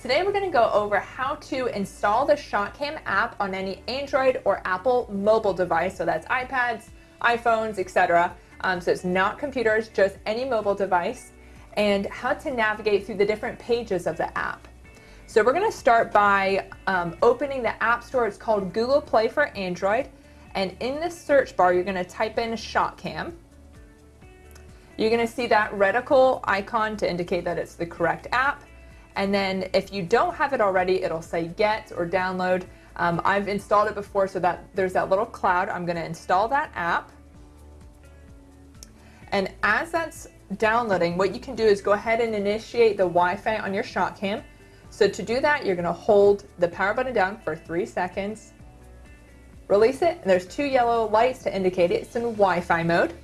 Today we're going to go over how to install the ShotKam app on any Android or Apple mobile device, so that's iPads, iPhones, etc. Um, so it's not computers, just any mobile device, and how to navigate through the different pages of the app. So we're going to start by um, opening the App Store. It's called Google Play for Android, and in the search bar you're going to type in ShotKam. You're going to see that reticle icon to indicate that it's the correct app. And then if you don't have it already, it'll say get or download. Um, I've installed it before so that there's that little cloud. I'm gonna install that app. And as that's downloading, what you can do is go ahead and initiate the Wi-Fi on your ShotKam. So to do that, you're gonna hold the power button down for three seconds, release it, and there's two yellow lights to indicate it's in Wi-Fi mode.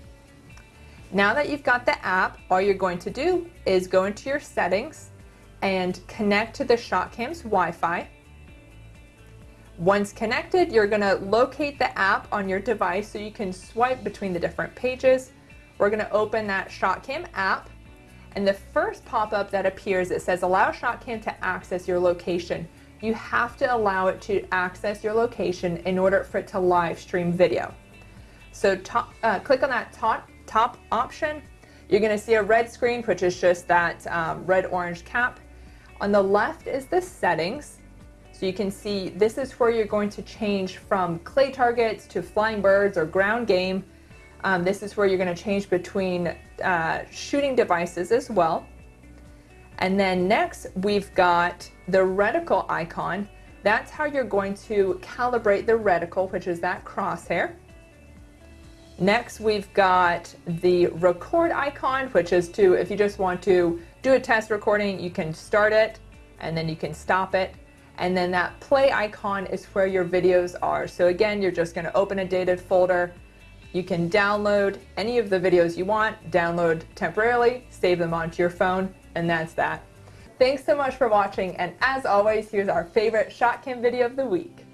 Now that you've got the app, all you're going to do is go into your settings and connect to the ShotKam's Wi-Fi. Once connected, you're going to locate the app on your device so you can swipe between the different pages. We're going to open that ShotKam app and the first pop-up that appears, it says allow ShotKam to access your location. You have to allow it to access your location in order for it to live stream video. So top, uh, click on that top, top option. You're going to see a red screen, which is just that um, red-orange cap. On the left is the settings. So you can see this is where you're going to change from clay targets to flying birds or ground game. Um, this is where you're going to change between uh, shooting devices as well. And then next we've got the reticle icon. That's how you're going to calibrate the reticle, which is that crosshair. Next we've got the record icon, which is to, if you just want to do a test recording, you can start it and then you can stop it. And then that play icon is where your videos are. So again, you're just gonna open a dated folder. You can download any of the videos you want, download temporarily, save them onto your phone, and that's that. Thanks so much for watching, and as always, here's our favorite ShotKam video of the week.